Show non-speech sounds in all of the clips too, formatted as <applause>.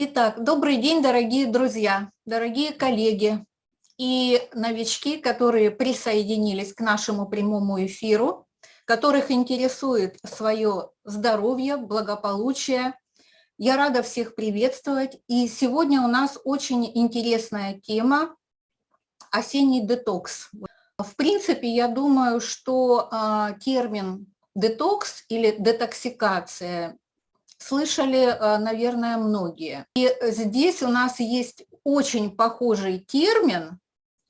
Итак, добрый день, дорогие друзья, дорогие коллеги и новички, которые присоединились к нашему прямому эфиру, которых интересует свое здоровье, благополучие. Я рада всех приветствовать. И сегодня у нас очень интересная тема – осенний детокс. В принципе, я думаю, что а, термин детокс или детоксикация слышали, э, наверное, многие. И здесь у нас есть очень похожий термин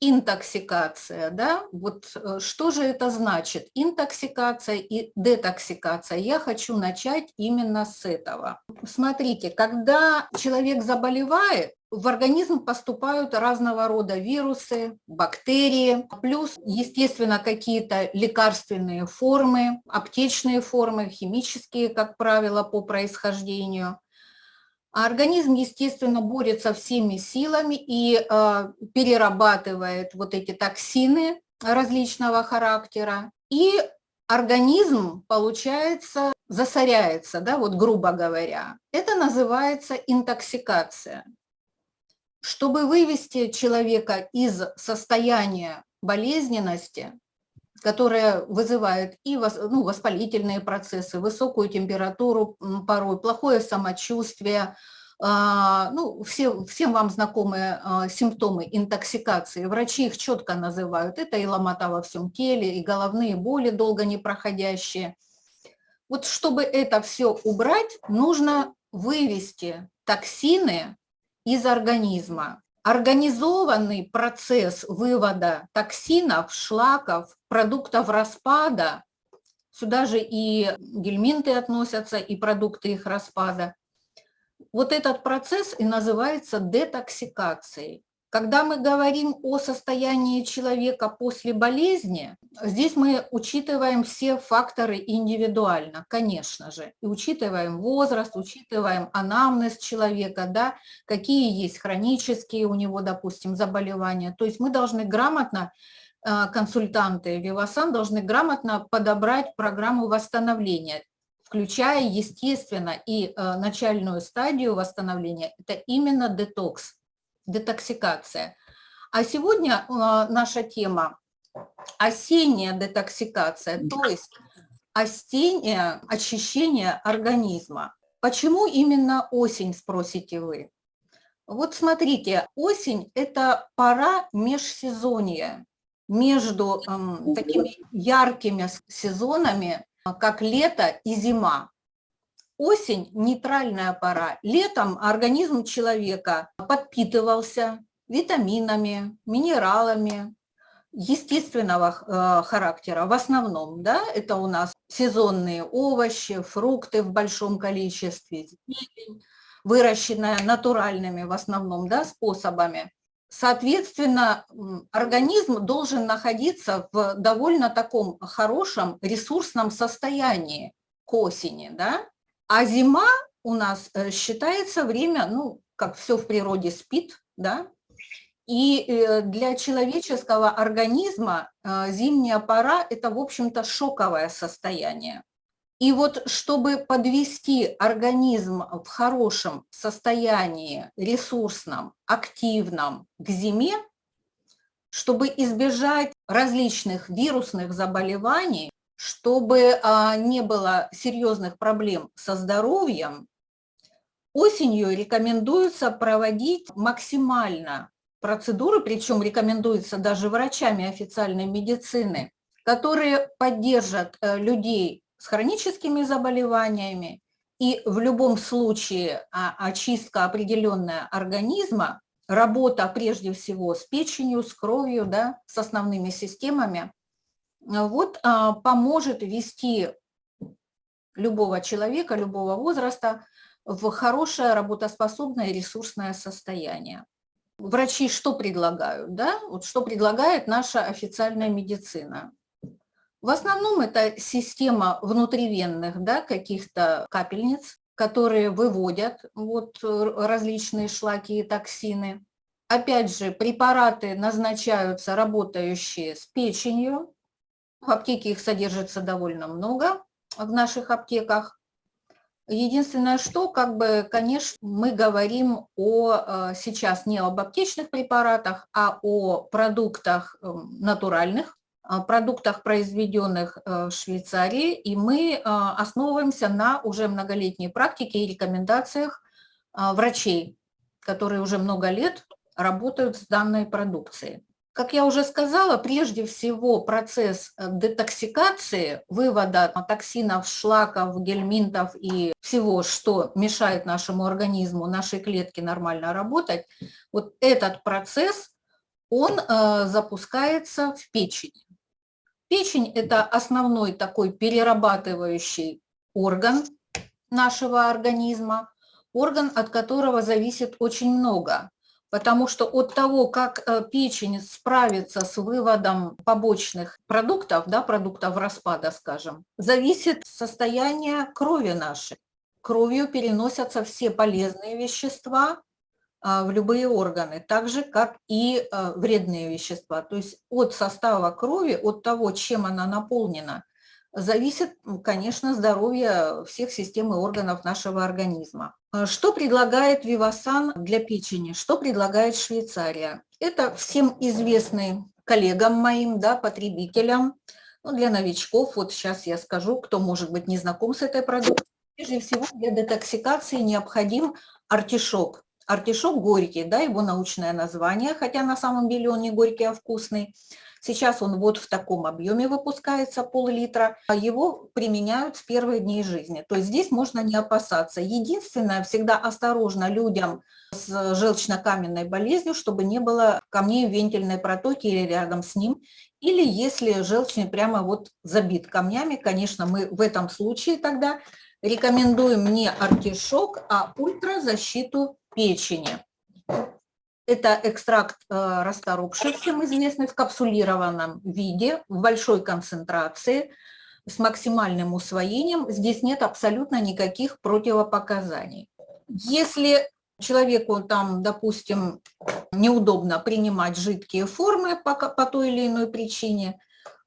интоксикация, да, вот э, что же это значит, интоксикация и детоксикация, я хочу начать именно с этого. Смотрите, когда человек заболевает, в организм поступают разного рода вирусы, бактерии, плюс, естественно, какие-то лекарственные формы, аптечные формы, химические, как правило, по происхождению. А организм, естественно, борется всеми силами и э, перерабатывает вот эти токсины различного характера. И организм, получается, засоряется, да, вот грубо говоря. Это называется интоксикация. Чтобы вывести человека из состояния болезненности, которая вызывает и ну, воспалительные процессы, высокую температуру порой, плохое самочувствие, а, ну, все, всем вам знакомые а, симптомы интоксикации. Врачи их четко называют. Это и ломота во всем теле, и головные боли долго не проходящие. Вот чтобы это все убрать, нужно вывести токсины из организма. Организованный процесс вывода токсинов, шлаков, продуктов распада, сюда же и гельминты относятся, и продукты их распада, вот этот процесс и называется детоксикацией. Когда мы говорим о состоянии человека после болезни, здесь мы учитываем все факторы индивидуально, конечно же, и учитываем возраст, учитываем анамнез человека, да, какие есть хронические у него, допустим, заболевания. То есть мы должны грамотно, э, консультанты Вивасан должны грамотно подобрать программу восстановления, включая, естественно, и э, начальную стадию восстановления, это именно детокс детоксикация. А сегодня а, наша тема – осенняя детоксикация, то есть осеннее очищение организма. Почему именно осень, спросите вы? Вот смотрите, осень – это пора межсезонья между э, такими яркими сезонами, как лето и зима. Осень – нейтральная пора. Летом организм человека подпитывался витаминами, минералами естественного э, характера. В основном, да, это у нас сезонные овощи, фрукты в большом количестве, зелень, выращенная натуральными в основном да, способами. Соответственно, организм должен находиться в довольно таком хорошем ресурсном состоянии к осени. Да? А зима у нас э, считается время, ну, как все в природе спит, да, и э, для человеческого организма э, зимняя пора – это, в общем-то, шоковое состояние. И вот чтобы подвести организм в хорошем состоянии, ресурсном, активном к зиме, чтобы избежать различных вирусных заболеваний, чтобы а, не было серьезных проблем со здоровьем, осенью рекомендуется проводить максимально процедуры, причем рекомендуется даже врачами официальной медицины, которые поддержат э, людей с хроническими заболеваниями, и в любом случае а, очистка определенная организма, работа прежде всего с печенью, с кровью, да, с основными системами, вот а, поможет вести любого человека, любого возраста в хорошее работоспособное ресурсное состояние. Врачи что предлагают? Да? Вот что предлагает наша официальная медицина? В основном это система внутривенных да, каких-то капельниц, которые выводят вот, различные шлаки и токсины. Опять же, препараты назначаются работающие с печенью, в аптеке их содержится довольно много, в наших аптеках. Единственное, что, как бы, конечно, мы говорим о, э, сейчас не об аптечных препаратах, а о продуктах эм, натуральных, продуктах, произведенных э, в Швейцарии, и мы э, основываемся на уже многолетней практике и рекомендациях врачей, которые уже много лет работают с данной продукцией. Как я уже сказала, прежде всего процесс э, детоксикации, вывода токсинов, шлаков, гельминтов и всего, что мешает нашему организму, нашей клетке нормально работать, вот этот процесс, он э, запускается в печени. Печень – это основной такой перерабатывающий орган нашего организма, орган, от которого зависит очень много потому что от того, как э, печень справится с выводом побочных продуктов, да, продуктов распада, скажем, зависит состояние крови нашей. Кровью переносятся все полезные вещества а, в любые органы, так же, как и э, вредные вещества. То есть от состава крови, от того, чем она наполнена, зависит, конечно, здоровье всех систем и органов нашего организма. А что предлагает Вивасан для печени? Что предлагает Швейцария? Это всем известный коллегам моим, да, потребителям, ну, для новичков, вот сейчас я скажу, кто может быть не знаком с этой продукцией. Прежде всего для детоксикации необходим артишок. Артишок горький, да, его научное название, хотя на самом деле он не горький, а вкусный. Сейчас он вот в таком объеме выпускается, пол-литра. А его применяют с первых дней жизни. То есть здесь можно не опасаться. Единственное, всегда осторожно людям с желчно-каменной болезнью, чтобы не было камней в вентильной протоке или рядом с ним. Или если желчный прямо вот забит камнями, конечно, мы в этом случае тогда рекомендуем не артишок, а ультразащиту печени. Это экстракт э, расторопший, всем известный, в капсулированном виде, в большой концентрации, с максимальным усвоением. Здесь нет абсолютно никаких противопоказаний. Если человеку там, допустим, неудобно принимать жидкие формы по, по той или иной причине,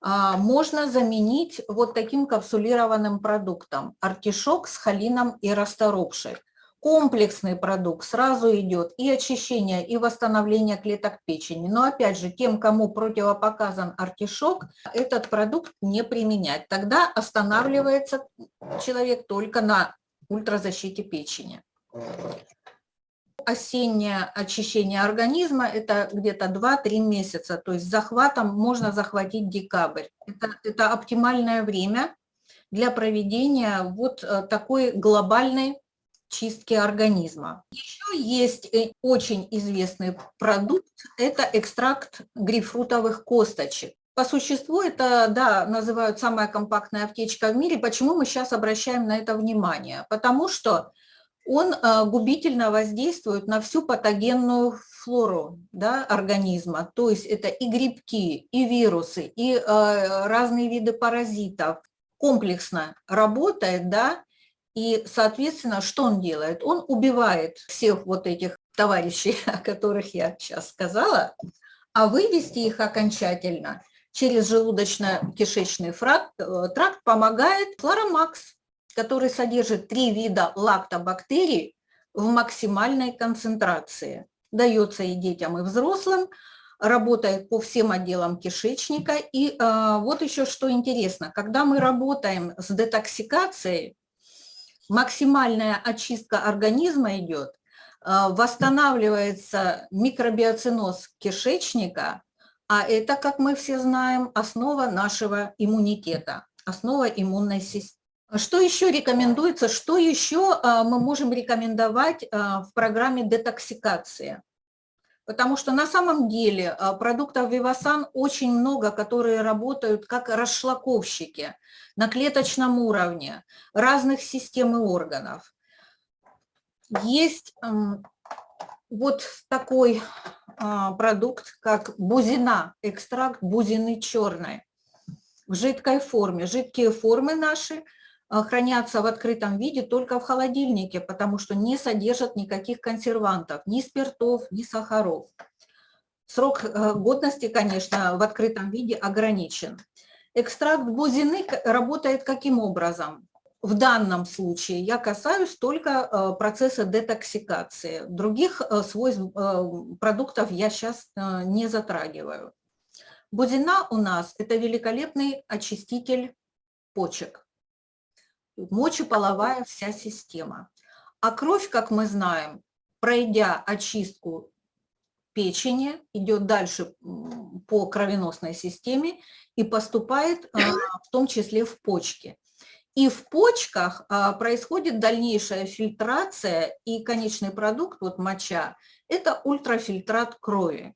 а, можно заменить вот таким капсулированным продуктом артишок с холином и расторопшей комплексный продукт, сразу идет и очищение, и восстановление клеток печени. Но опять же, тем, кому противопоказан артишок, этот продукт не применять. Тогда останавливается человек только на ультразащите печени. Осеннее очищение организма – это где-то 2-3 месяца, то есть захватом можно захватить декабрь. Это, это оптимальное время для проведения вот э, такой глобальной чистки организма. Еще есть э, очень известный продукт, это экстракт грейпфрутовых косточек. По существу это, да, называют самая компактная аптечка в мире. Почему мы сейчас обращаем на это внимание? Потому что он э, губительно воздействует на всю патогенную флору да, организма. То есть это и грибки, и вирусы, и э, разные виды паразитов. Комплексно работает, да, и, соответственно, что он делает? Он убивает всех вот этих товарищей, <laughs> о которых я сейчас сказала, а вывести их окончательно через желудочно-кишечный э, тракт помогает флоромакс, который содержит три вида лактобактерий в максимальной концентрации. Дается и детям, и взрослым, работает по всем отделам кишечника. И э, вот еще что интересно, когда мы работаем с детоксикацией, максимальная очистка организма идет, э, восстанавливается микробиоциноз кишечника, а это, как мы все знаем, основа нашего иммунитета, основа иммунной системы. Что еще рекомендуется, что еще э, мы можем рекомендовать э, в программе детоксикации? Потому что на самом деле продуктов Вивасан очень много, которые работают как расшлаковщики – на клеточном уровне разных систем и органов. Есть вот такой а, продукт, как бузина, экстракт бузины черной в жидкой форме. Жидкие формы наши а, хранятся в открытом виде только в холодильнике, потому что не содержат никаких консервантов, ни спиртов, ни сахаров. Срок э, годности, конечно, в открытом виде ограничен. Экстракт бузины работает каким образом? в данном случае я касаюсь только процесса детоксикации. Других свойств продуктов я сейчас не затрагиваю. Бузина у нас – это великолепный очиститель почек, мочеполовая вся система. А кровь, как мы знаем, пройдя очистку печени, идет дальше по кровеносной системе и поступает а, в том числе в почки. И в почках а, происходит дальнейшая фильтрация, и конечный продукт, вот моча, это ультрафильтрат крови.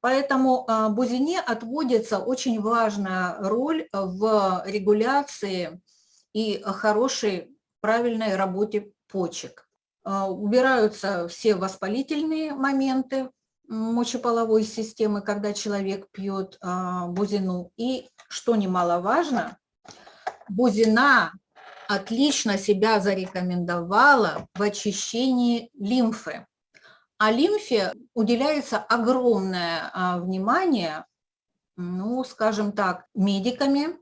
Поэтому а, бузине отводится очень важная роль в регуляции и хорошей, правильной работе почек. А, убираются все воспалительные моменты мочеполовой системы, когда человек пьет а, бузину. И, что немаловажно, бузина отлично себя зарекомендовала в очищении лимфы. А лимфе уделяется огромное а, внимание, ну, скажем так, медиками,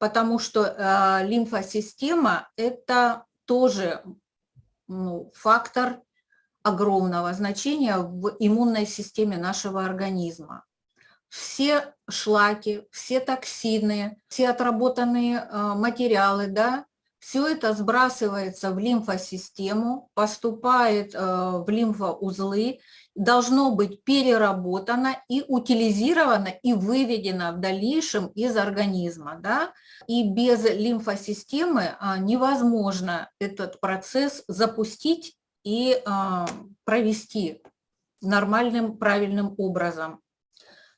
потому что а, лимфосистема – это тоже ну, фактор огромного значения в иммунной системе нашего организма. Все шлаки, все токсины, все отработанные а, материалы, да, все это сбрасывается в лимфосистему, поступает э, в лимфоузлы, должно быть переработано и утилизировано и выведено в дальнейшем из организма. Да? И без лимфосистемы а, невозможно этот процесс запустить и а, провести нормальным, правильным образом.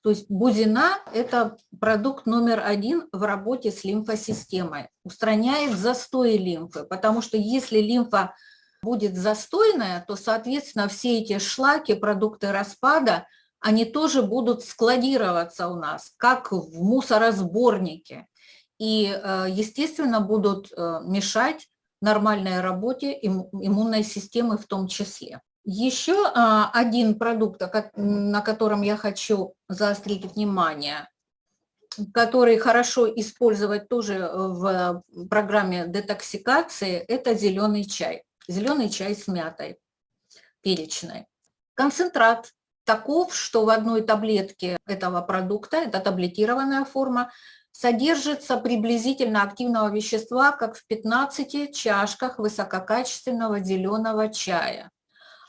То есть бузина – это продукт номер один в работе с лимфосистемой. Устраняет застой лимфы, потому что если лимфа будет застойная, то, соответственно, все эти шлаки, продукты распада, они тоже будут складироваться у нас, как в мусоросборнике. И, э, естественно, будут э, мешать нормальной работе иммунной системы в том числе. Еще а, один продукт, на котором я хочу заострить внимание, который хорошо использовать тоже в программе детоксикации, это зеленый чай. Зеленый чай с мятой перечной. Концентрат таков, что в одной таблетке этого продукта, это таблетированная форма, содержится приблизительно активного вещества, как в 15 чашках высококачественного зеленого чая.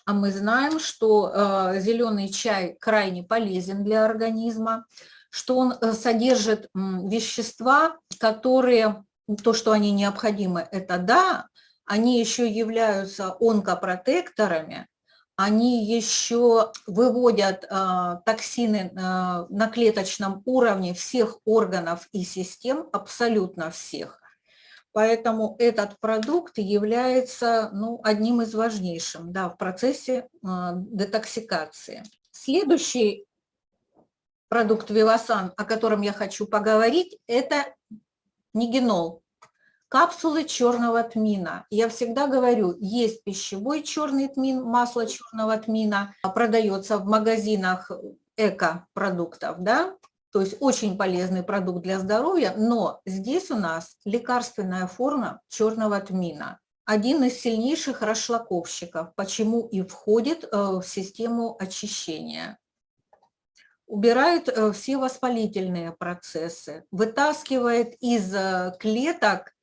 А мы знаем, что э, зеленый чай крайне полезен для организма, что он э, содержит вещества, которые, то, что они необходимы, это да, они еще являются онкопротекторами, они еще выводят э, токсины э, на клеточном уровне всех органов и систем, абсолютно всех. Поэтому этот продукт является ну, одним из важнейших да, в процессе э, детоксикации. Следующий продукт Вивасан, о котором я хочу поговорить, это нигенол. Капсулы черного тмина. Я всегда говорю, есть пищевой черный тмин, масло черного тмина, продается в магазинах эко-продуктов, да, то есть очень полезный продукт для здоровья, но здесь у нас лекарственная форма черного тмина. Один из сильнейших расшлаковщиков, почему и входит э, в систему очищения. Убирает э, все воспалительные процессы, вытаскивает из э, клеток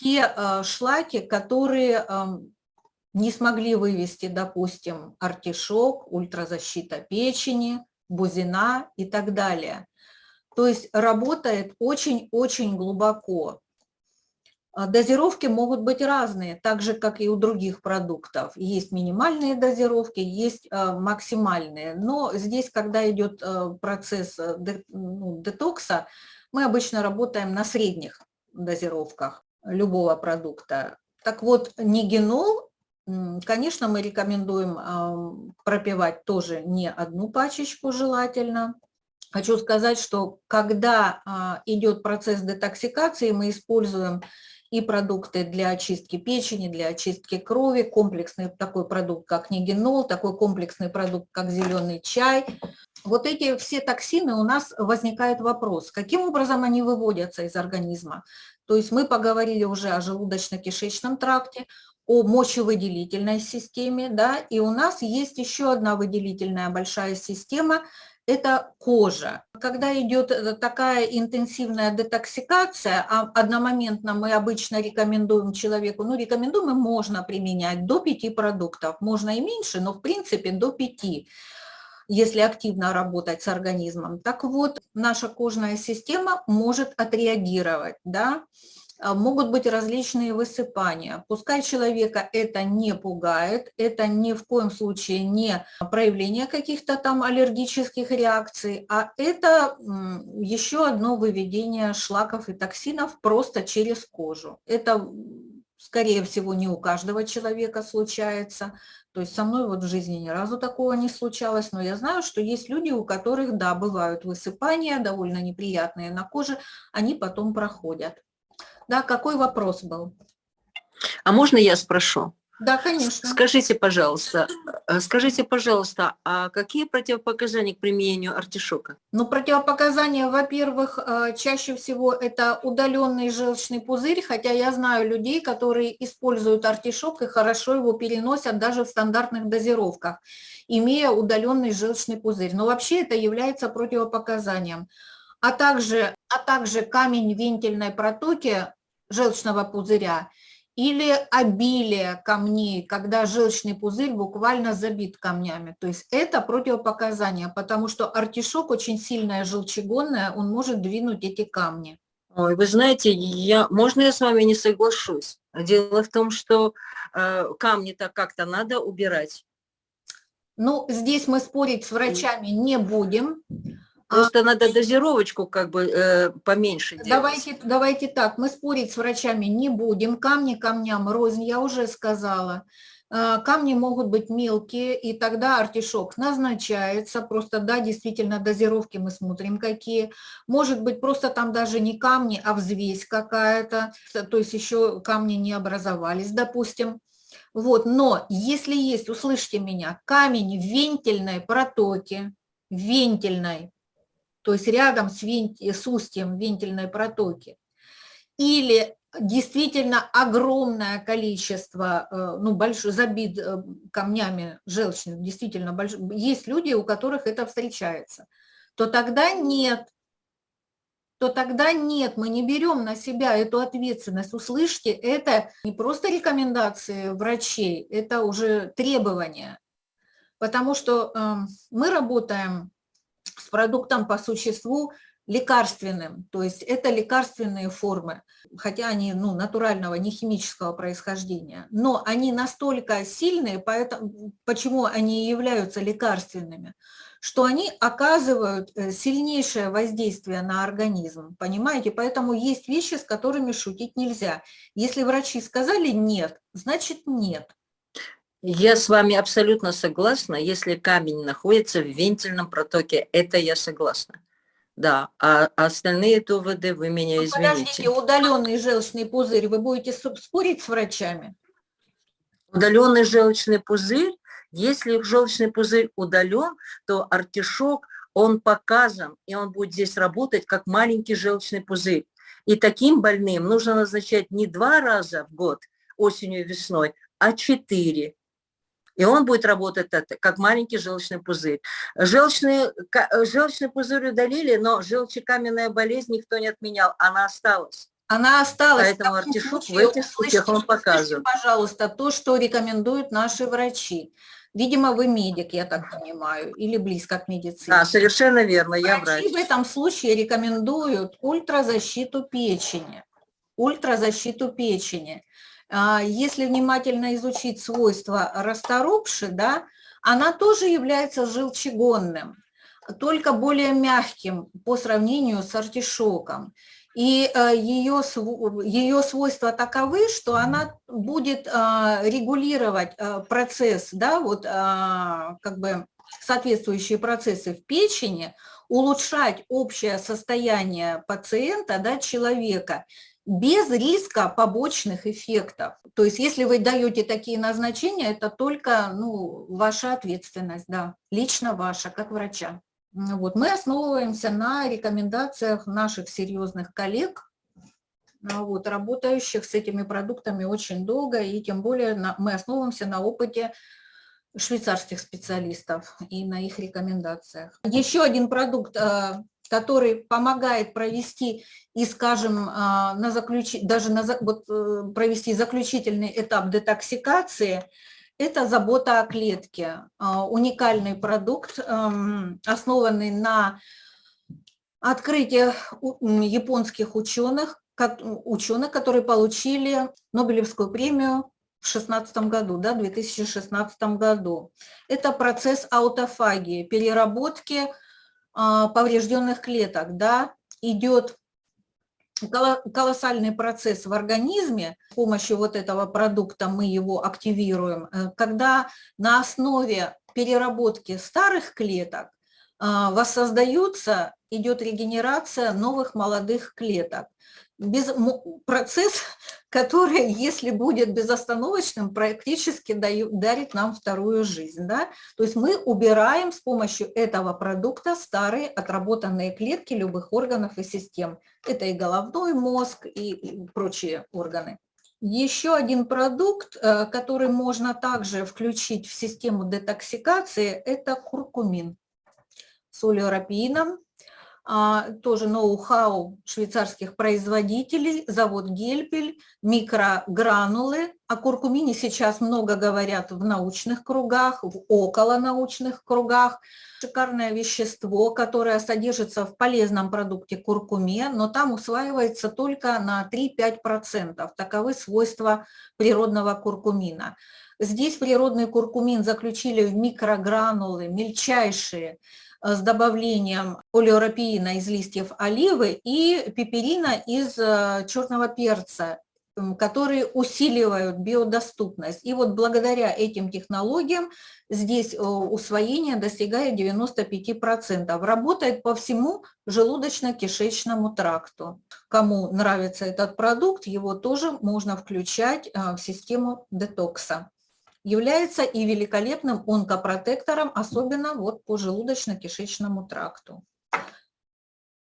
те шлаки, которые эм, не смогли вывести, допустим, артишок, ультразащита печени, бузина и так далее. То есть работает очень-очень глубоко. А дозировки могут быть разные, так же, как и у других продуктов. Есть минимальные дозировки, есть а, максимальные. Но здесь, когда идет а, процесс ну, детокса, мы обычно работаем на средних дозировках любого продукта. Так вот, нигенол, конечно, мы рекомендуем пропивать тоже не одну пачечку желательно, Хочу сказать, что когда а, идет процесс детоксикации, мы используем и продукты для очистки печени, для очистки крови, комплексный такой продукт, как нигенол, такой комплексный продукт, как зеленый чай. Вот эти все токсины, у нас возникает вопрос, каким образом они выводятся из организма. То есть мы поговорили уже о желудочно-кишечном тракте, о мочевыделительной системе, да, и у нас есть еще одна выделительная большая система – это кожа. Когда идет э, такая интенсивная детоксикация, а одномоментно мы обычно рекомендуем человеку, ну рекомендуем можно применять до 5 продуктов, можно и меньше, но в принципе до 5 если активно работать с организмом. Так вот, наша кожная система может отреагировать, да, а, могут быть различные высыпания. Пускай человека это не пугает, это ни в коем случае не проявление каких-то там аллергических реакций, а это еще одно выведение шлаков и токсинов просто через кожу. Это, скорее всего, не у каждого человека случается. То есть со мной вот в жизни ни разу такого не случалось, но я знаю, что есть люди, у которых, да, бывают высыпания, довольно неприятные на коже, они потом проходят. Да, какой вопрос был? А можно я спрошу? Да, конечно. Скажите, пожалуйста, э, скажите, пожалуйста, а какие противопоказания к применению артишока? Ну, противопоказания, во-первых, э, чаще всего это удаленный желчный пузырь, хотя я знаю людей, которые используют артишок и хорошо его переносят даже в стандартных дозировках, имея удаленный желчный пузырь. Но вообще это является противопоказанием. А также, а также камень вентильной протоки желчного пузыря или обилие камней, когда желчный пузырь буквально забит камнями. То есть это противопоказание, потому что артишок очень сильная желчегонная, он может двинуть эти камни. Ой, вы знаете, я, можно я с вами не соглашусь? Дело в том, что э, камни-то как-то надо убирать. Ну, здесь мы спорить с врачами не будем. Просто а, надо дозировочку как бы э, поменьше делать. Давайте, давайте так, мы спорить с врачами не будем. Камни камням рознь, я уже сказала. А, камни могут быть мелкие, и тогда артишок назначается. Просто, да, действительно, дозировки мы смотрим какие. Может быть, просто там даже не камни, а взвесь какая-то. То есть еще камни не образовались, допустим. Вот, но если есть, услышьте меня, камень в вентильной протоке, вентильной то есть рядом с, вент... с устьем вентильной протоки, или действительно огромное количество, э, ну, большой, забит э, камнями желчных, действительно, больш... есть люди, у которых это встречается, то тогда нет, то тогда нет, мы не берем на себя эту ответственность. Услышьте, это не просто рекомендации врачей, это уже требования, потому что э, мы работаем с продуктом по существу лекарственным, то есть это лекарственные формы, хотя они ну, натурального, не химического происхождения, но они настолько сильные, поэтому, почему они являются лекарственными, что они оказывают э, сильнейшее воздействие на организм, понимаете? Поэтому есть вещи, с которыми шутить нельзя. Если врачи сказали «нет», значит «нет». Я с вами абсолютно согласна. Если камень находится в вентильном протоке, это я согласна. Да, а остальные доводы вы меня ну, извините. Подождите, удаленный желчный пузырь, вы будете спорить с врачами? Удаленный желчный пузырь, если желчный пузырь удален, то артишок, он показан, и он будет здесь работать как маленький желчный пузырь. И таким больным нужно назначать не два раза в год, осенью и весной, а четыре. И он будет работать как маленький желчный пузырь. Желчный, желчный пузырь удалили, но желчекаменная болезнь никто не отменял, она осталась. Она осталась. Поэтому артишок в этих случаях он показывает. Пожалуйста, то, что рекомендуют наши врачи. Видимо, вы медик, я так понимаю, или близко к медицине. Да, совершенно верно, я врач. в этом случае рекомендуют ультразащиту печени. Ультразащиту печени. А, если внимательно изучить свойства расторопши, да, она тоже является желчегонным, только более мягким по сравнению с артишоком. И ее, э, ее свойства таковы, что она будет а, регулировать э, процесс, да, вот а, как бы соответствующие процессы в печени, улучшать общее состояние пациента, да, человека, без риска побочных эффектов. То есть если вы даете такие назначения, это только ну, ваша ответственность, да, лично ваша, как врача. Вот. Мы основываемся на рекомендациях наших серьезных коллег, а, вот, работающих с этими продуктами очень долго, и тем более на, мы основываемся на опыте швейцарских специалистов и на их рекомендациях. Еще один продукт, а, который помогает провести и, скажем, а, на заключ... даже на... вот, э, провести заключительный этап детоксикации, это забота о клетке. Уникальный продукт, эм, основанный на открытии японских ученых, ученых, которые получили Нобелевскую премию в 2016 году, да, 2016 году. Это процесс аутофагии, переработки а, поврежденных клеток, да, идет колоссальный процесс в организме, с помощью вот этого продукта мы его активируем, э, когда на основе переработки старых клеток а, воссоздаются, идет регенерация новых молодых клеток. Без, процесс, который, если будет безостановочным, практически дарит нам вторую жизнь. Да? То есть мы убираем с помощью этого продукта старые отработанные клетки любых органов и систем. Это и головной мозг, и, прочие органы. Еще один продукт, э, который можно также включить в систему детоксикации, это куркумин с олеорапиином тоже ноу-хау швейцарских производителей, завод Гельпель, микрогранулы. О куркумине сейчас много говорят в научных кругах, в околонаучных кругах. Шикарное вещество, которое содержится в полезном продукте куркуме, но там усваивается только на 3-5%. Таковы свойства природного куркумина. Здесь природный куркумин заключили в микрогранулы, мельчайшие, с добавлением олеорапиина из листьев оливы и пеперина из э, черного перца, которые усиливают биодоступность. И вот благодаря этим технологиям здесь э, усвоение достигает 95%. Работает по всему желудочно-кишечному тракту. Кому нравится этот продукт, его тоже можно включать в систему детокса является и великолепным онкопротектором, особенно вот по желудочно-кишечному тракту.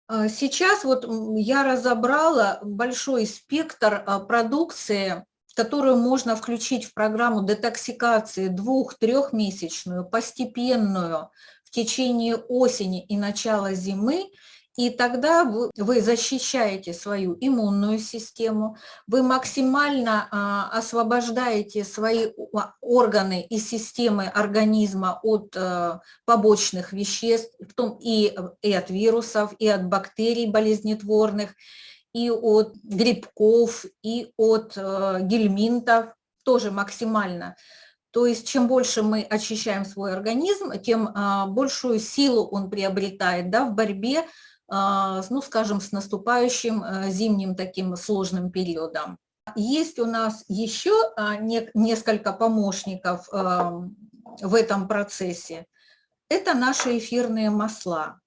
А, сейчас вот я разобрала большой спектр а, продукции, которую можно включить в программу детоксикации двух-трехмесячную, постепенную в течение осени и начала зимы, и тогда вы, защищаете свою иммунную систему, вы максимально а, освобождаете свои органы и системы организма от а, побочных веществ, в том и, от вирусов, и от бактерий болезнетворных, и от грибков, и от а, гельминтов, тоже максимально. То есть чем больше мы очищаем свой организм, тем а, большую силу он приобретает да, в борьбе ну, скажем, с наступающим э, зимним таким сложным периодом. Есть у нас еще а, несколько помощников а, в этом процессе. Это наши эфирные масла.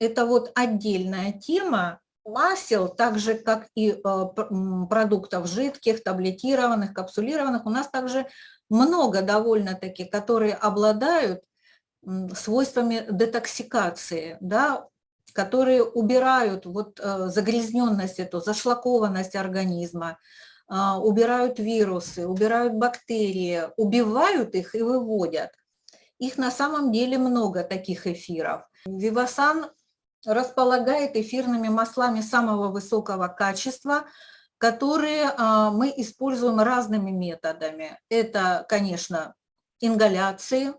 Это вот отдельная тема масел, так же как и продуктов жидких, таблетированных, капсулированных. У нас также много довольно-таки, которые обладают свойствами детоксикации, да, которые убирают вот э, загрязненность, эту зашлакованность организма, а, убирают вирусы, убирают бактерии, убивают их и выводят. Их на самом деле много, таких эфиров. Вивасан располагает эфирными маслами самого высокого качества, которые а, мы используем разными методами. Это, конечно, ингаляции,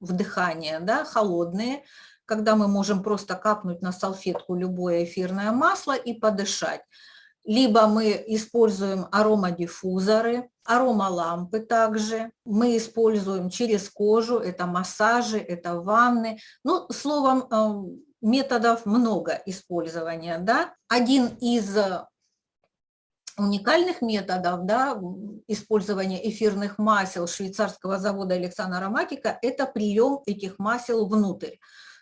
вдыхание, да, холодные, когда мы можем просто капнуть на салфетку любое эфирное масло и подышать. Либо мы используем аромадиффузоры, аромалампы также. Мы используем через кожу, это массажи, это ванны. Ну, словом, э, методов много использования. Да? Один из уникальных методов да, использования эфирных масел швейцарского завода Александра Ароматика – это прием этих масел внутрь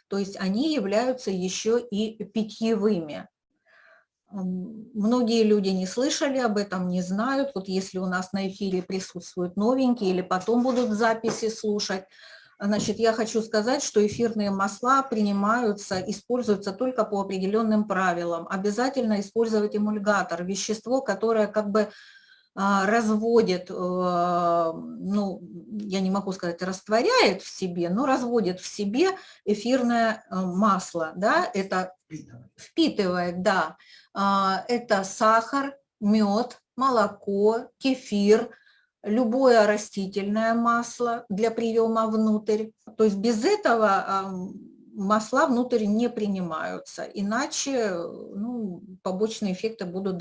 то есть они являются еще и питьевыми. Многие люди не слышали об этом, не знают. Вот если у нас на эфире присутствуют новенькие или потом будут записи слушать, Значит, я хочу сказать, что эфирные масла принимаются, используются только по определенным правилам. Обязательно использовать эмульгатор, вещество, которое как бы разводит, э, ну, я не могу сказать, растворяет в себе, но разводит в себе эфирное э, масло, да, это впитывает, да, а, это сахар, мед, молоко, кефир, любое растительное масло для приема внутрь. То есть без этого масла внутрь не принимаются, иначе ну, побочные эффекты будут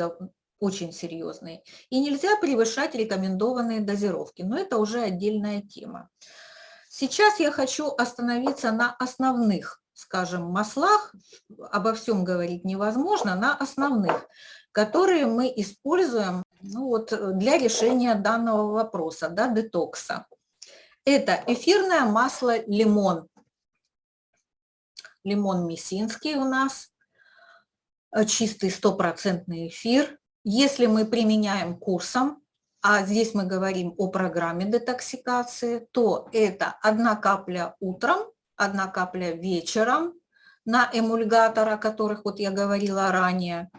очень серьезные. И нельзя превышать рекомендованные дозировки, но это уже отдельная тема. Сейчас я хочу остановиться на основных, скажем, маслах, обо всем говорить невозможно, на основных, которые мы используем ну вот, для решения данного вопроса, да, детокса. Это эфирное масло лимон. Лимон мессинский у нас, чистый стопроцентный эфир, если мы применяем курсом, а здесь мы говорим о программе детоксикации, то это одна капля утром, одна капля вечером на эмульгатор, о которых вот я говорила ранее.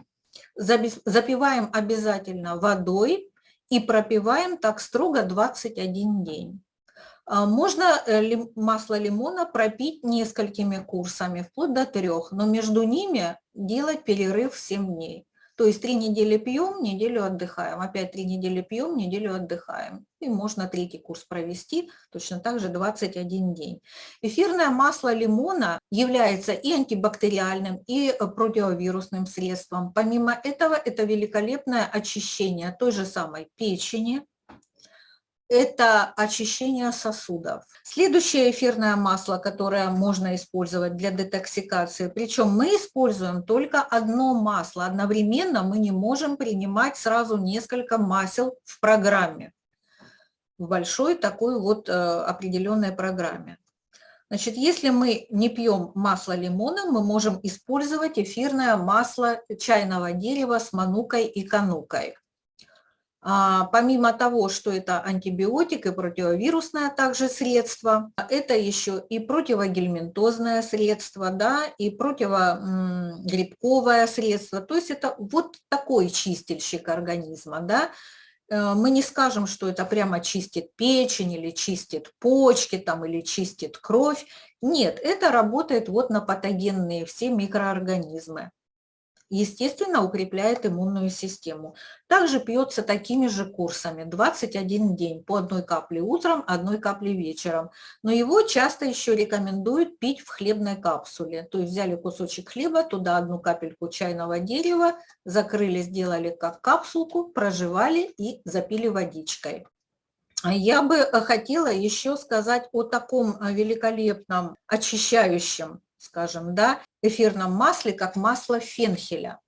Запиваем обязательно водой и пропиваем так строго 21 день. А, можно э, масло лимона пропить несколькими курсами, вплоть до трех, но между ними делать перерыв 7 дней. То есть три недели пьем, неделю отдыхаем, опять три недели пьем, неделю отдыхаем. И можно третий курс провести, точно так же 21 день. Эфирное масло лимона является и антибактериальным, и противовирусным средством. Помимо этого, это великолепное очищение той же самой печени, это очищение сосудов. Следующее эфирное масло, которое можно использовать для детоксикации, причем мы используем только одно масло, одновременно мы не можем принимать сразу несколько масел в программе, в большой такой вот э, определенной программе. Значит, если мы не пьем масло лимона, мы можем использовать эфирное масло чайного дерева с манукой и канукой. А, помимо того, что это антибиотик и противовирусное также средство, это еще и противогельминтозное средство, да, и противогрибковое средство. То есть это вот такой чистильщик организма, да. Э, мы не скажем, что это прямо чистит печень или чистит почки там, или чистит кровь. Нет, это работает вот на патогенные все микроорганизмы естественно, укрепляет иммунную систему. Также пьется такими же курсами, 21 день, по одной капле утром, одной капле вечером. Но его часто еще рекомендуют пить в хлебной капсуле. То есть взяли кусочек хлеба, туда одну капельку чайного дерева, закрыли, сделали как капсулку, проживали и запили водичкой. Я бы хотела еще сказать о таком великолепном очищающем скажем, да, эфирном масле, как масло фенхеля.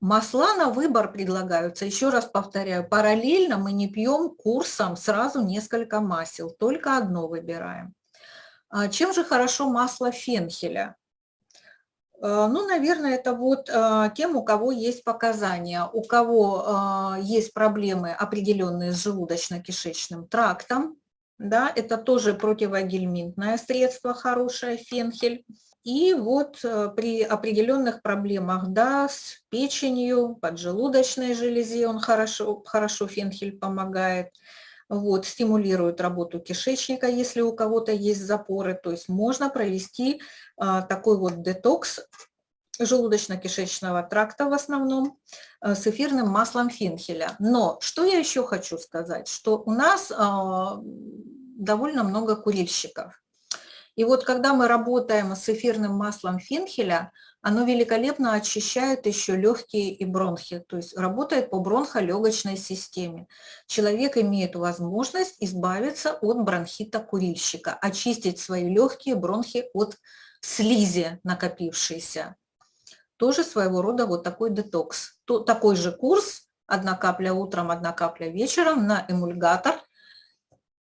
Масла на выбор предлагаются, еще раз повторяю, параллельно мы не пьем курсом сразу несколько масел, только одно выбираем. А чем же хорошо масло фенхеля? А, ну, наверное, это вот а, тем, у кого есть показания, у кого есть проблемы определенные с желудочно-кишечным трактом, да, это тоже противогельминтное средство, хорошее, фенхель. И вот э, при определенных проблемах, да, с печенью, поджелудочной железе он хорошо, хорошо фенхель помогает, вот, стимулирует работу кишечника, если у кого-то есть запоры, то есть можно провести а, такой вот детокс желудочно-кишечного тракта в основном э, с эфирным маслом фенхеля. Но что я еще хочу сказать, что у нас а, довольно много курильщиков. И вот когда мы работаем с эфирным маслом фенхеля, оно великолепно очищает еще легкие и бронхи, то есть работает по бронхолегочной системе. Человек имеет возможность избавиться от бронхита курильщика, очистить свои легкие бронхи от слизи накопившейся тоже своего рода вот такой детокс. То, такой же курс, одна капля утром, одна капля вечером на эмульгатор,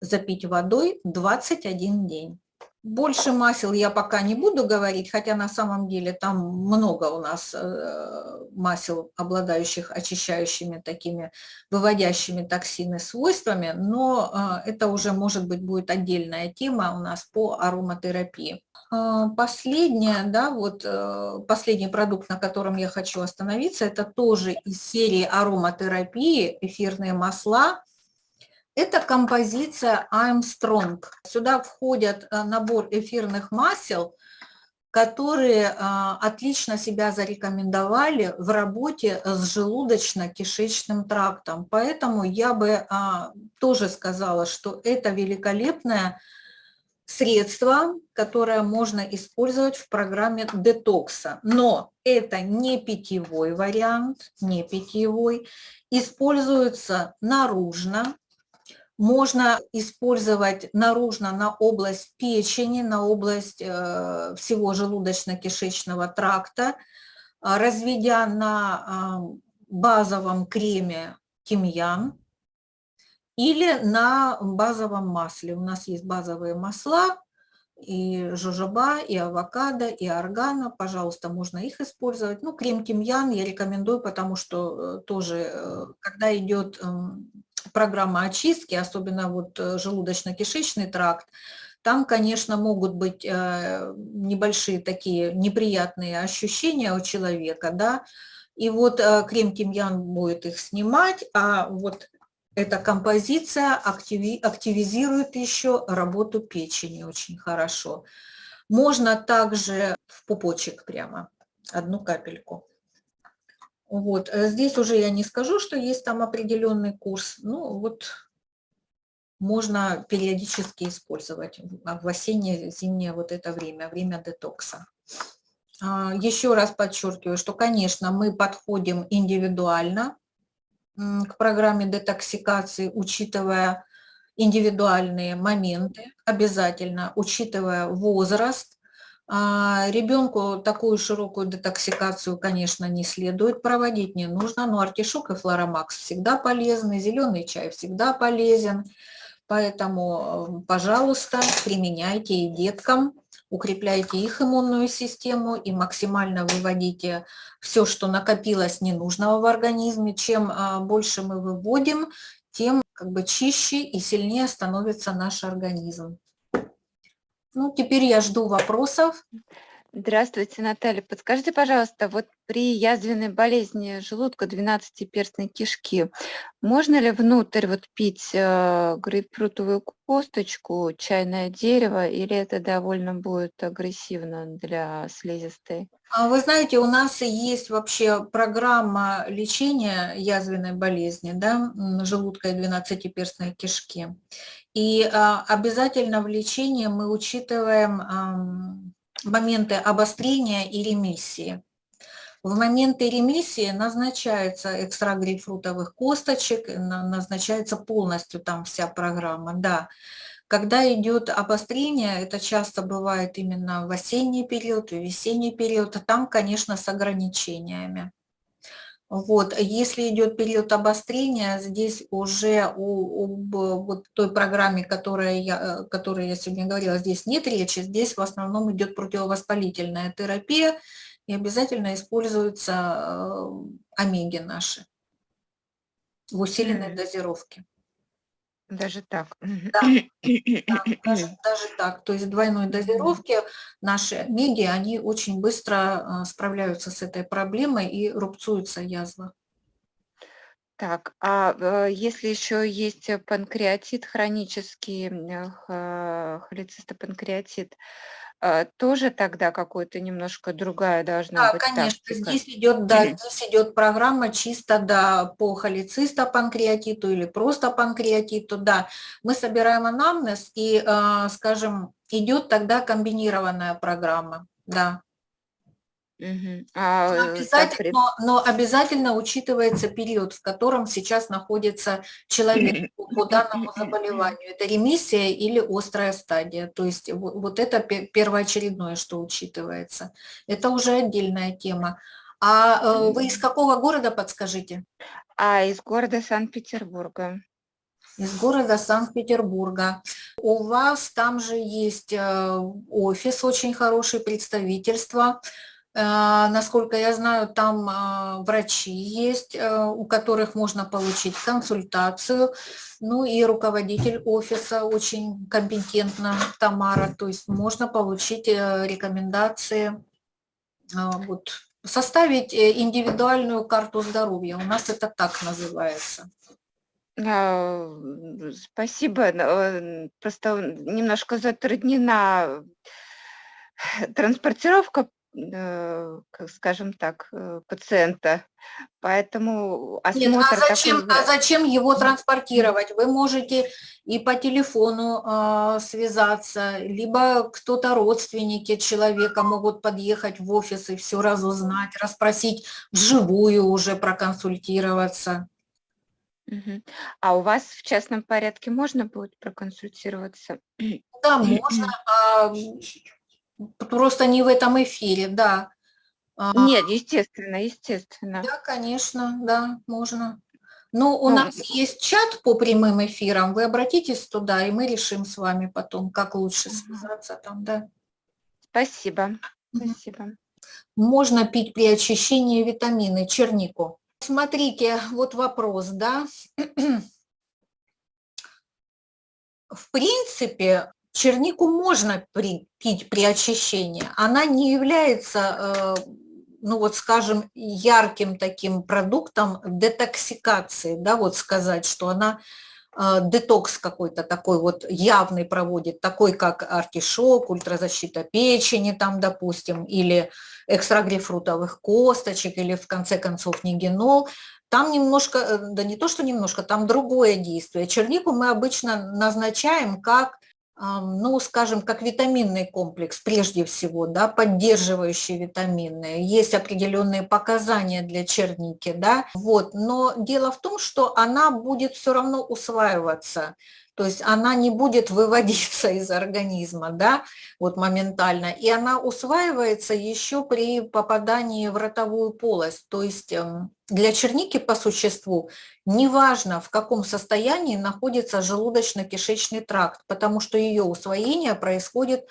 запить водой 21 день. Больше масел я пока не буду говорить, хотя на самом деле там много у нас э, масел, обладающих очищающими такими, выводящими токсины свойствами, но э, это уже, может быть, будет отдельная тема у нас по ароматерапии. Э, последняя, да, вот последний продукт, на котором я хочу остановиться, это тоже из серии ароматерапии, эфирные масла, это композиция I'm Strong. Сюда входят э, набор эфирных масел, которые э, отлично себя зарекомендовали в работе с желудочно-кишечным трактом. Поэтому я бы э, тоже сказала, что это великолепное средство, которое можно использовать в программе детокса. Но это не питьевой вариант, не питьевой. Используется наружно, можно использовать наружно на область печени, на область э, всего желудочно-кишечного тракта, а, разведя на базовом креме тимьян или на базовом масле. У нас есть базовые масла, и жожоба, и авокадо, и органа, пожалуйста, можно их использовать. Ну, крем тимьян я рекомендую, потому что э, тоже, э, когда идет эм, программа очистки, особенно вот э, желудочно-кишечный тракт, там, конечно, могут быть э, небольшие такие неприятные ощущения у человека, да, и вот э, крем тимьян будет их снимать, а вот эта композиция активи активизирует еще работу печени очень хорошо. Можно также в пупочек прямо, одну капельку. Вот. Э, здесь уже я не скажу, что есть там определенный курс. Ну, вот можно периодически использовать в осеннее, зимнее вот это время, время детокса. А, еще раз подчеркиваю, что, конечно, мы подходим индивидуально к программе детоксикации, учитывая индивидуальные моменты, обязательно, учитывая возраст, а, ребенку такую широкую детоксикацию, конечно, не следует проводить, не нужно, но артишок и флоромакс всегда полезны, зеленый чай всегда полезен, поэтому, пожалуйста, применяйте и деткам, укрепляйте их иммунную систему и максимально выводите все, что накопилось ненужного в организме. Чем а, больше мы выводим, тем как бы чище и сильнее становится наш организм. Ну, теперь я жду вопросов. Здравствуйте, Наталья. Подскажите, пожалуйста, вот при язвенной болезни желудка 12-перстной кишки можно ли внутрь вот пить э, грейпфрутовую косточку, чайное дерево, или это довольно будет агрессивно для слизистой? А вы знаете, у нас есть вообще программа лечения язвенной болезни, да, желудка и 12-перстной кишки. И а, обязательно в лечении мы учитываем моменты обострения и ремиссии. В моменты ремиссии назначается экстракт грейпфрутовых косточек, назначается полностью там вся программа, да. Когда идет обострение, это часто бывает именно в осенний период, в весенний период, а там, конечно, с ограничениями. Вот, если идет период обострения, здесь уже у, об вот той программе, которая я, которой я сегодня говорила, здесь нет речи, здесь в основном идет противовоспалительная терапия, и обязательно используются э, омеги наши в усиленной дозировке. Даже так. Да, <clears throat> да даже, даже так. То есть двойной дозировки наши меди, они очень быстро а, справляются с этой проблемой и рубцуется язва. Так, а э, если еще есть панкреатит хронический, холецистопанкреатит, тоже тогда какой-то немножко другая должна Да, быть конечно, тактика? здесь идет, да, здесь идет программа чисто да, по холецистопанкреатиту или просто панкреатиту, да. Мы собираем анамнез и, а, скажем, идет тогда комбинированная программа, да. Мгм. А, Но э, обязательно, но, но обязательно учитывается период, в котором сейчас находится человек по, по данному заболеванию. Это ремиссия или острая стадия. То есть вот, вот это первоочередное, что учитывается. Это уже отдельная тема. А э, вы из какого города, подскажите? А из города Санкт-Петербурга. из города Санкт-Петербурга. У вас там же есть э, офис, очень хорошее представительство. Э, насколько я знаю, там э, врачи есть, у которых можно получить консультацию. Ну и руководитель офиса очень компетентна, Тамара, то есть можно получить рекомендации, вот, составить индивидуальную карту здоровья. У нас это так называется. А, спасибо. Э, просто немножко затруднена транспортировка, э, скажем так, э, пациента. Поэтому Нет, а осмотр зачем, такой... а зачем его транспортировать? Вы можете и по телефону э, связаться, либо кто-то, родственники человека, могут подъехать в офис и все разузнать, расспросить вживую уже, проконсультироваться. А у вас в частном порядке можно будет проконсультироваться? Да, можно, а, просто не в этом эфире, да. А, Нет, естественно, естественно. Да, конечно, да, можно. Но у Ну, нас есть чат по прямым эфирам, вы обратитесь туда, и мы решим с вами потом, как лучше связаться там, да. Спасибо, спасибо. Можно пить при очищении витамины, чернику. Смотрите, вот вопрос, да. <clears throat> В принципе, чернику можно при, пить при очищении. Она не является, э, ну вот скажем, ярким таким продуктом детоксикации, да, вот сказать, что она э, детокс какой-то такой вот явный проводит, такой как артишок, ультразащита печени там, допустим, или экстракт грейпфрутовых косточек или в конце концов нигенол, там немножко, э, да не то, что немножко, там другое действие. Чернику мы обычно назначаем как, ну, скажем, как витаминный комплекс прежде всего, да, поддерживающие витаминные. Есть определенные показания для черники, да, вот. Но дело в том, что она будет все равно усваиваться то есть она не будет выводиться <laughs> из организма, да, вот моментально, и она усваивается еще при попадании в ротовую полость, то есть эм, для черники по существу неважно, в каком состоянии находится желудочно-кишечный тракт, потому что ее усвоение происходит э,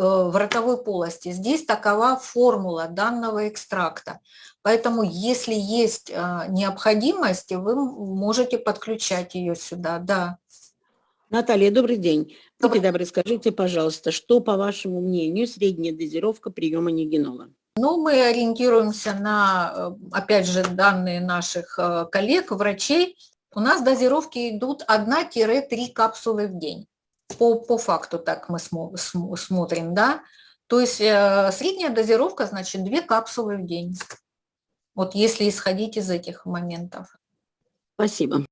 в ротовой полости. Здесь такова формула данного экстракта. Поэтому, если есть э, необходимость, вы можете подключать ее сюда, да. Наталья, добрый день. Будьте добры, скажите, пожалуйста, что, по вашему мнению, средняя дозировка приема нигенола? Ну, мы ориентируемся на, э, опять же, данные наших э, коллег, врачей. У нас дозировки идут 1-3 капсулы в день. По, по факту так мы смотрим, да. То есть э, средняя дозировка, значит, 2 капсулы в день. Вот если исходить из этих моментов. Спасибо.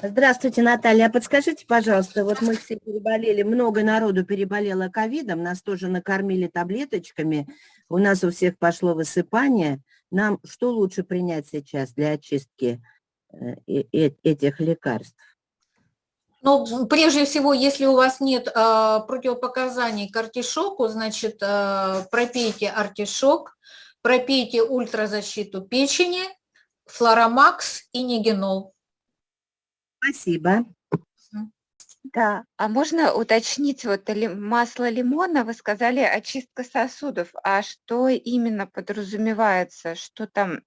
Здравствуйте, Наталья. А подскажите, пожалуйста, вот мы все переболели, много народу переболело ковидом, нас тоже накормили таблеточками, у нас у всех пошло высыпание. Нам что лучше принять сейчас для очистки э, этих лекарств? Ну, прежде всего, если у вас нет э, противопоказаний к артишоку, значит, э, пропейте артишок, пропейте ультразащиту печени, флоромакс и нигенол. Спасибо. Да, а можно уточнить, вот масло лимона, вы сказали очистка сосудов, а что именно подразумевается, что там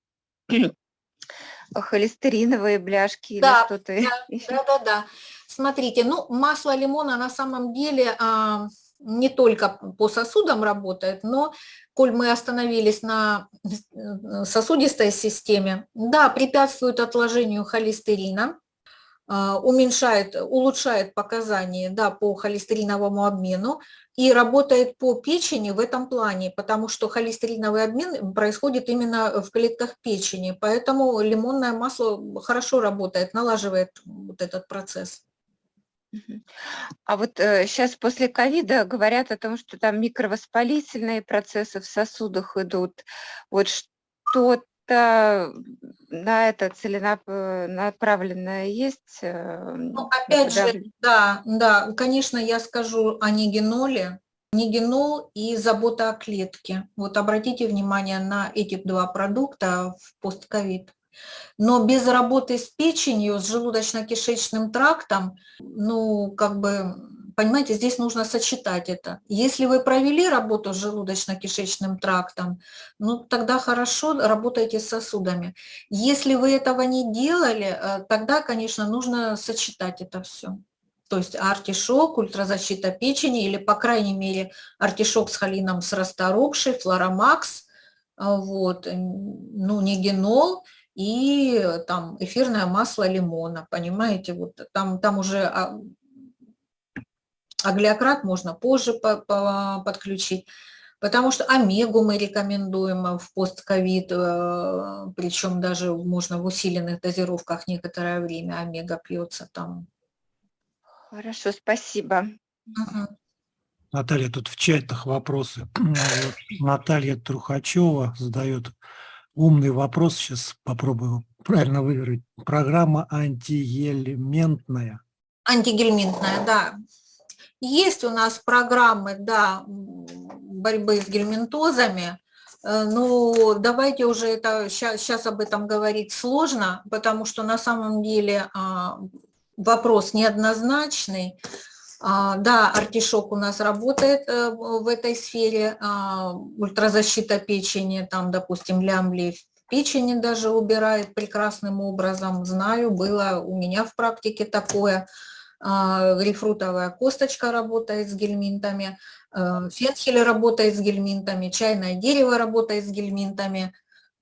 <clears throat> холестериновые бляшки да, или что-то да, Да, да, да. Смотрите, ну масло лимона на самом деле а, не только по сосудам работает, но коль мы остановились на сосудистой системе, да, препятствует отложению холестерина, уменьшает, улучшает показания да, по холестериновому обмену и работает по печени в этом плане, потому что холестериновый обмен происходит именно в клетках печени, поэтому лимонное масло хорошо работает, налаживает вот этот процесс. А вот э, сейчас после ковида говорят о том, что там микровоспалительные процессы в сосудах идут. Вот что это на это целенаправленное есть? Э, ну, опять же, да, да, конечно, я скажу о нигеноле. Нигенол и забота о клетке. Вот обратите внимание на эти два продукта в постковид. Но без работы с печенью, с желудочно-кишечным трактом, ну, как бы, понимаете, здесь нужно сочетать это. Если вы провели работу с желудочно-кишечным трактом, ну, тогда хорошо работаете с сосудами. Если вы этого не делали, э, тогда, конечно, нужно сочетать это все. То есть артишок, ультразащита печени или, по крайней мере, артишок с холином с расторопшей, флоромакс, а, вот, ну, не генол и там эфирное масло лимона, понимаете, вот там, там уже а, аглиократ можно позже по, по, подключить, потому что омегу мы рекомендуем в постковид, э, причем даже можно в усиленных дозировках некоторое время омега пьется там Хорошо, спасибо. Мгм. Наталья, тут в чатах вопросы. <clears throat> Наталья Трухачева задает умный вопрос, сейчас попробую правильно выговорить. Программа антиелементная. Антигельминтная, да. Есть у нас программы, да, борьбы с гельминтозами, э, но давайте уже это, сейчас об этом говорить сложно, потому что на самом деле а, вопрос неоднозначный. А, Да, артишок у нас работает э, в этой сфере, а, ультразащита печени, там, допустим, лямбли в печени даже убирает прекрасным образом, знаю, было у меня в практике такое. А, Грейпфрутовая косточка работает с гельминтами, э, фенхель работает с гельминтами, чайное дерево работает с гельминтами,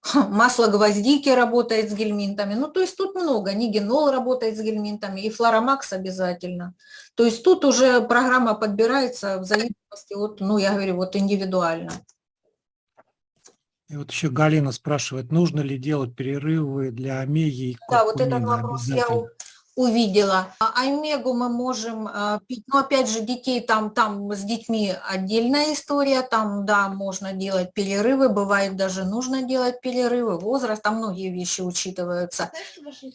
<laughs> масло гвоздики работает с гельминтами. Ну, то есть тут много. Нигенол работает с гельминтами и флоромакс обязательно. То есть тут уже программа подбирается в зависимости от, ну, я говорю, вот индивидуально. И вот еще Галина спрашивает, нужно ли делать перерывы для омеги и Да, вот этот вопрос я? Увидела. А омегу мы можем а, пить, но опять же детей там, там с детьми отдельная история, там, да, можно делать перерывы, бывает даже нужно делать перерывы, возраст, там многие вещи учитываются.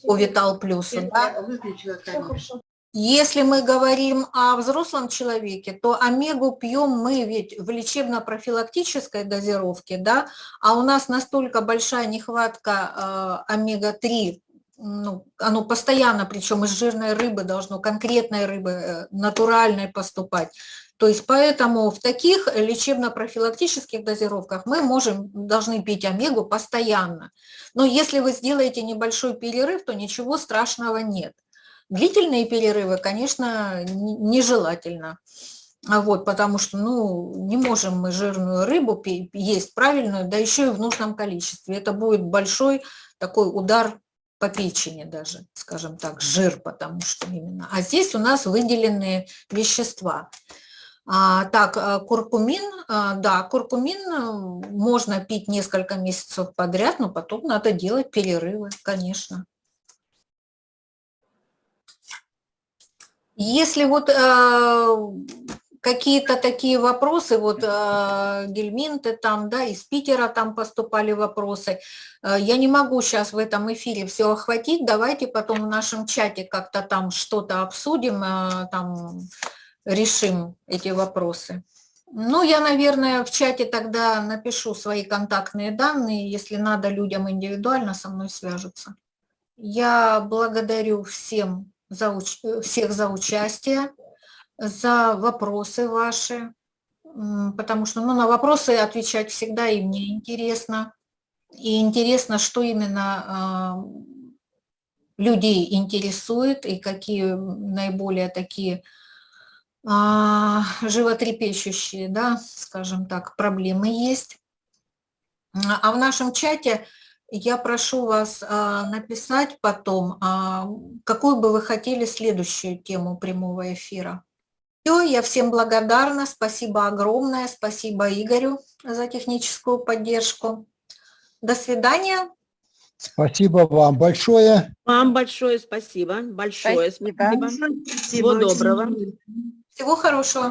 По Витал Плюсу, да. Если мы говорим о взрослом человеке, то омегу пьем мы ведь в лечебно-профилактической дозировке, да, а у нас настолько большая нехватка э, омега-3, ну, оно постоянно, причем из жирной рыбы должно, конкретной рыбы, э, натуральной поступать. То есть поэтому в таких лечебно-профилактических дозировках мы можем, должны пить омегу постоянно. Но если вы сделаете небольшой перерыв, то ничего страшного нет. Длительные перерывы, конечно, нежелательно. А вот, потому что ну, не можем мы жирную рыбу есть правильную, да еще и в нужном количестве. Это будет большой такой удар по печени даже, скажем так, жир, потому что именно. А здесь у нас выделенные вещества. А, так, а, куркумин, а, да, куркумин э, можно пить несколько месяцев подряд, но потом надо делать перерывы, конечно. Если вот э, какие-то такие вопросы, вот э, гельминты там, да, из Питера там поступали вопросы, э, я не могу сейчас в этом эфире все охватить, давайте потом в нашем чате как-то там что-то обсудим, э, там решим эти вопросы. Ну, я, наверное, в чате тогда напишу свои контактные данные, если надо людям индивидуально со мной свяжутся. Я благодарю всем за, всех за участие, за вопросы ваши, потому что ну, на вопросы отвечать всегда и мне интересно. И интересно, что именно э, людей интересует и какие наиболее такие э, животрепещущие, да, скажем так, проблемы есть. А в нашем чате я прошу вас а, написать потом, а, какую бы вы хотели следующую тему прямого эфира. Все, я всем благодарна, спасибо огромное, спасибо Игорю за техническую поддержку. До свидания. Спасибо вам большое. Вам большое спасибо. Большое Спасибо. спасибо. Всего доброго. Всего хорошего.